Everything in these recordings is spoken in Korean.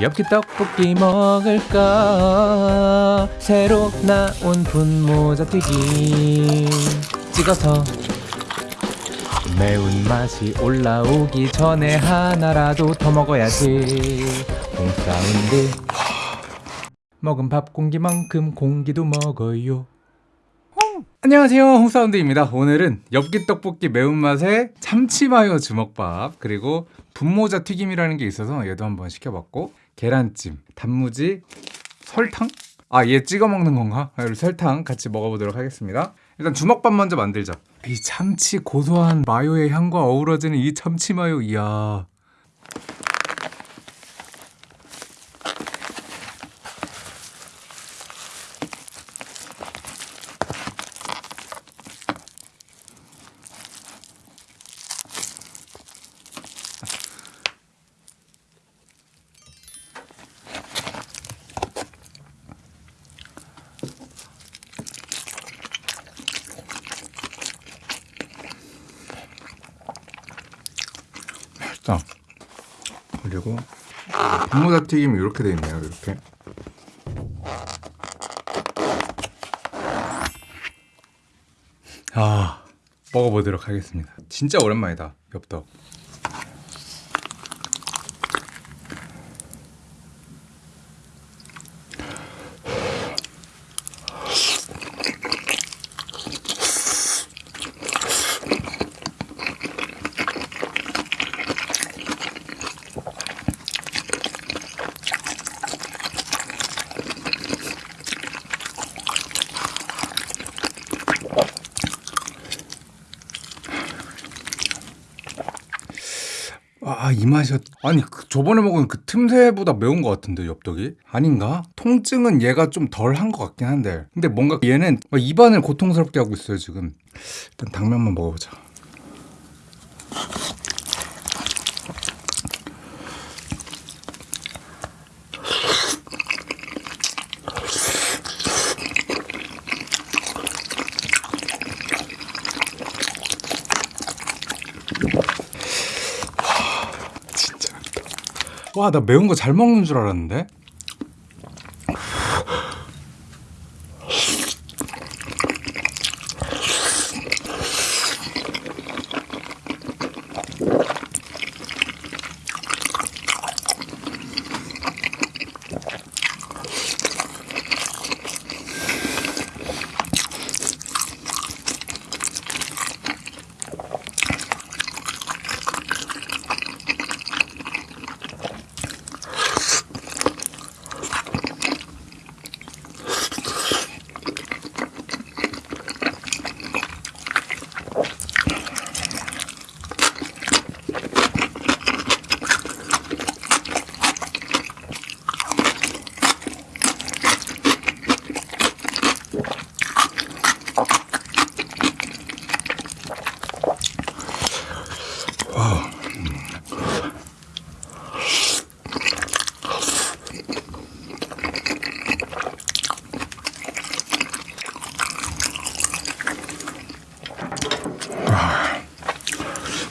엽기 떡볶이 먹을까? 새로 나온 분모자 튀김 찍어서 매운맛이 올라오기 전에 하나라도 더 먹어야지. 홍사운드. 먹은 밥 공기만큼 공기도 먹어요 안녕하세요. 홍사운드입니다. 오늘은 엽기 떡볶이 매운맛에 참치마요 주먹밥 그리고 분모자 튀김이라는 게 있어서 얘도 한번 시켜봤고 계란찜, 단무지, 설탕? 아 얘 찍어 먹는 건가? 설탕 같이 먹어보도록 하겠습니다. 일단 주먹밥 먼저 만들자. 이 참치 고소한 마요의 향과 어우러지는 이 참치 마요. 이야 그리고 분모자 튀김이 이렇게 돼 있네요 이렇게. 아 먹어보도록 하겠습니다. 진짜 오랜만이다 엽떡 아, 이 맛이었. 아니, 그 저번에 먹은 그 틈새보다 매운 것 같은데, 엽떡이? 아닌가? 통증은 얘가 좀 덜 한 것 같긴 한데. 근데 뭔가 얘는 막 입안을 고통스럽게 하고 있어요, 지금. 일단 당면만 먹어보자. 와, 나 매운 거 잘 먹는 줄 알았는데?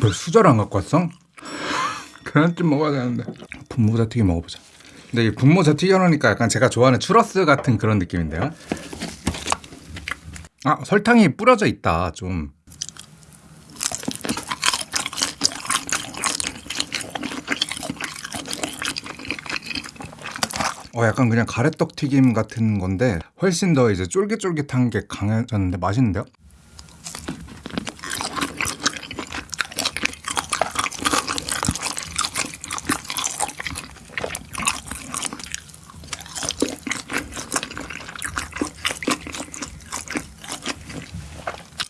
너 수저를 안 갖고 왔어? 계란찜 먹어야 되는데. 분모자 튀김 먹어보자. 근데 이 분모자 튀겨놓으니까 약간 제가 좋아하는 추러스 같은 그런 느낌인데요. 아 설탕이 뿌려져 있다 좀. 어 약간 그냥 가래떡 튀김 같은 건데 훨씬 더 이제 쫄깃쫄깃한 게 강해졌는데 맛있는데요?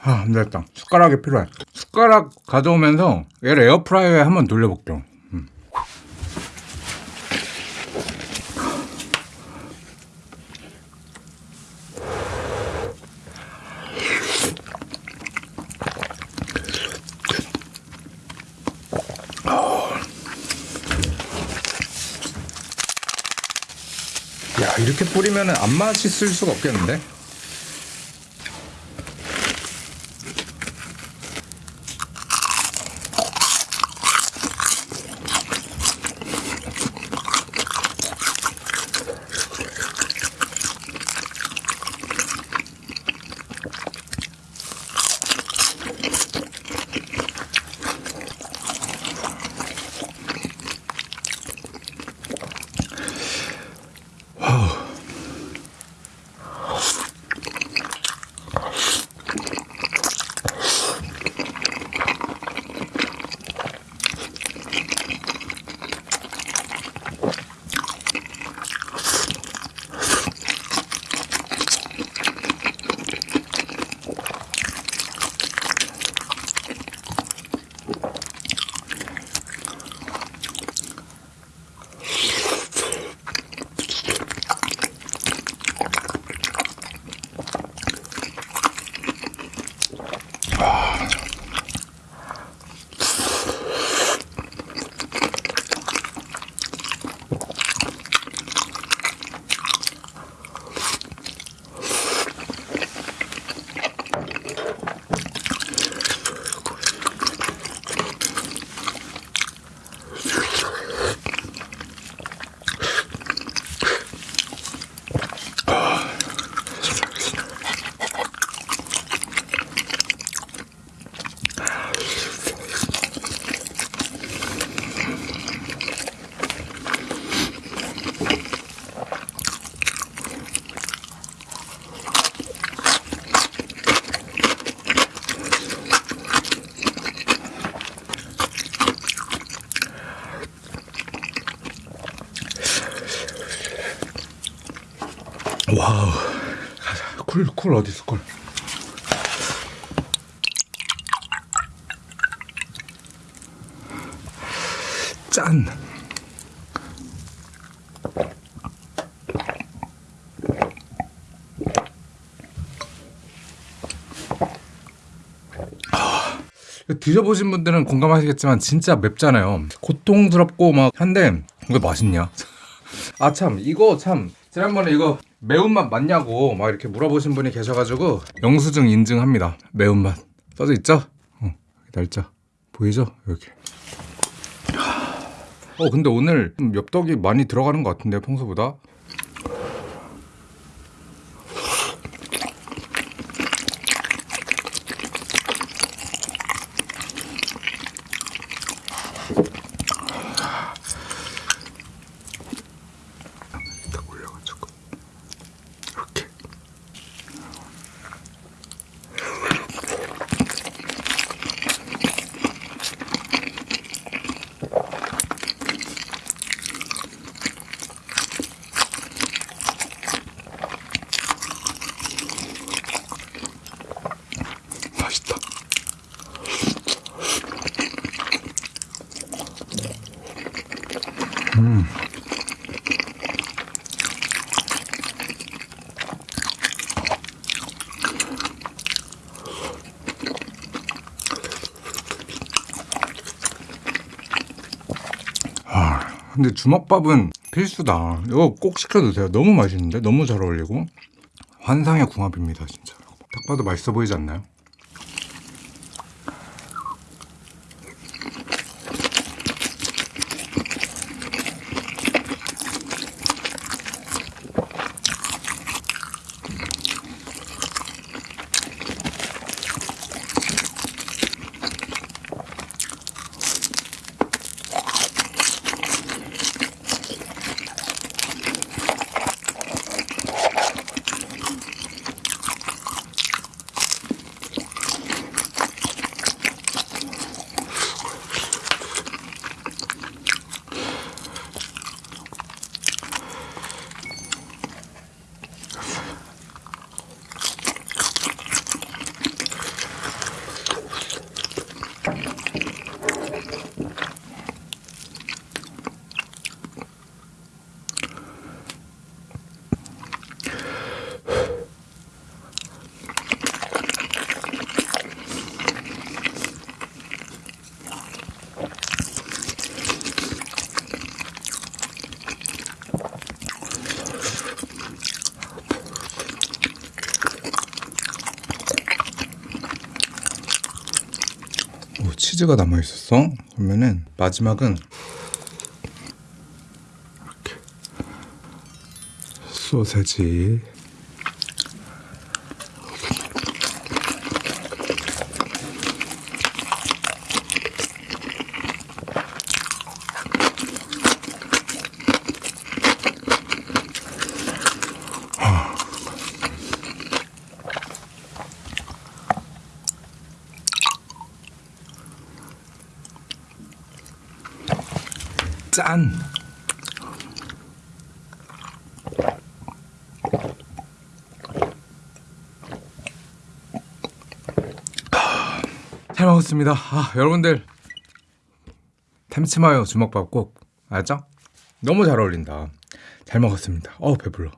아, 안 됐다. 숟가락이 필요해. 숟가락 가져오면서 얘를 에어프라이어에 한번 돌려볼게요. 뿌리면 안 맛있을 수가 없겠는데? 쿨 어디 있어, 쿨. 짠. 드셔보신 분들은 공감하시겠지만 진짜 맵잖아요. 고통스럽고 막 한데 이거 맛있냐? 아참 이거 참 지난번에 이거 매운맛 맞냐고 막 이렇게 물어보신 분이 계셔가지고 영수증 인증합니다. 매운맛 써져 있죠? 어, 날짜 보이죠? 이렇게. 어 근데 오늘 좀 엽떡이 많이 들어가는 것 같은데 평소보다 아, 근데 주먹밥은 필수다. 이거 꼭 시켜 드세요. 너무 맛있는데? 너무 잘 어울리고. 환상의 궁합입니다, 진짜. 딱 봐도 맛있어 보이지 않나요? 오, 치즈가 남아 있었어. 그러면은 마지막은 이렇게 소세지. 짠. 아, 잘 먹었습니다. 아, 여러분들 템치마요 주먹밥 꼭 알죠? 너무 잘 어울린다. 잘 먹었습니다. 어 배불러.